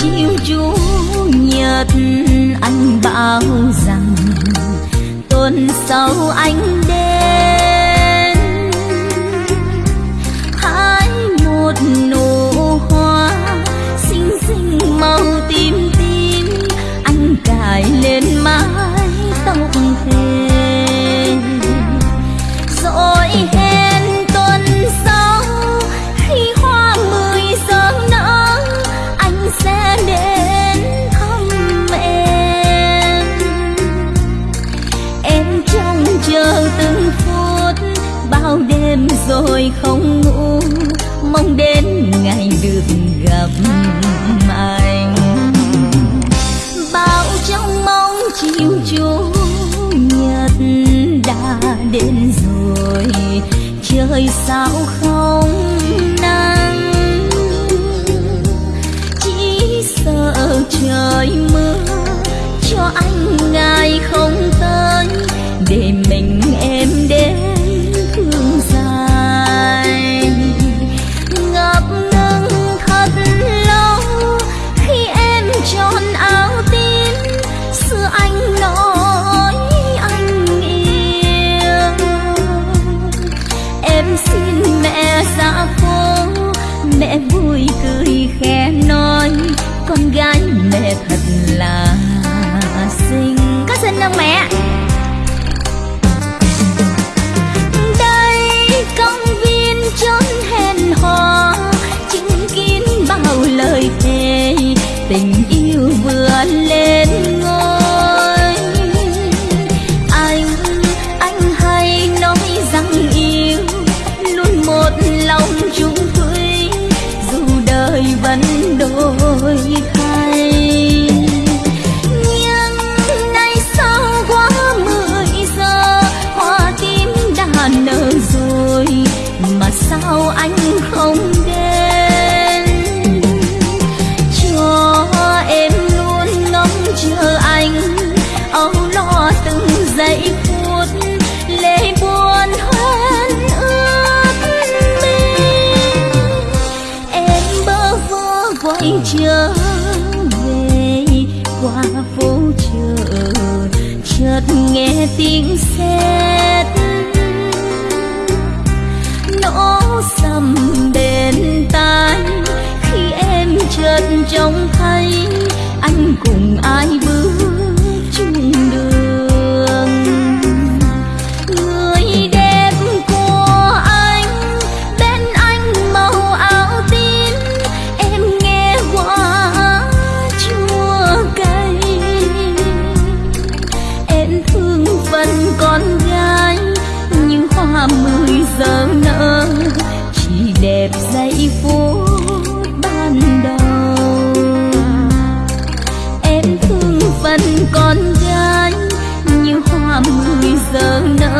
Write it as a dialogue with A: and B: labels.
A: chiều chủ nhật anh bảo rằng tuần sau anh không ngủ, mong đến ngày được gặp anh. Bao trong mong chiều chú nhật đã đến rồi, trời sao không nắng. Chỉ sợ trời mưa cho anh ngày không mẹ vui cười khẽ nói, con gái mẹ thật là xinh. Có xinh không mẹ đời vẫn đổi thay. Nhưng nay sao quá mười giờ, hoa tím đã nở rồi, mà sao anh không đến? Cho em luôn ngóng chờ anh, âu lo từng giây phút. Trở về qua phố chợ chợt nghe tiếng xe đẹp dãy phố ban đầu. Em thương phần con gái, như hoa mười giờ nở.